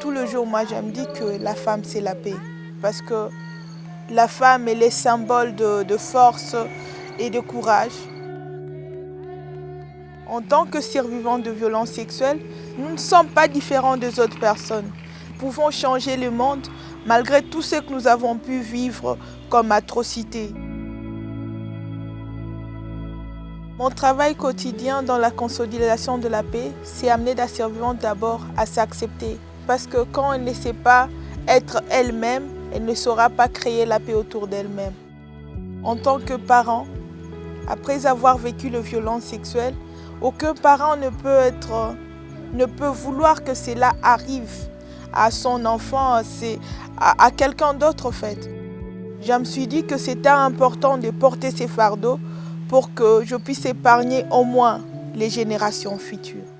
Tout le jour, moi, je me dis que la femme, c'est la paix. Parce que la femme, est symbole de, de force et de courage. En tant que survivants de violences sexuelles, nous ne sommes pas différents des autres personnes. Nous pouvons changer le monde malgré tout ce que nous avons pu vivre comme atrocités. Mon travail quotidien dans la consolidation de la paix, c'est amener la survivante d'abord à s'accepter. Parce que quand elle ne sait pas être elle-même, elle ne saura pas créer la paix autour d'elle-même. En tant que parent, après avoir vécu les violences sexuelles, aucun parent ne peut, être, ne peut vouloir que cela arrive à son enfant, à, à quelqu'un d'autre en fait. Je me suis dit que c'était important de porter ces fardeaux pour que je puisse épargner au moins les générations futures.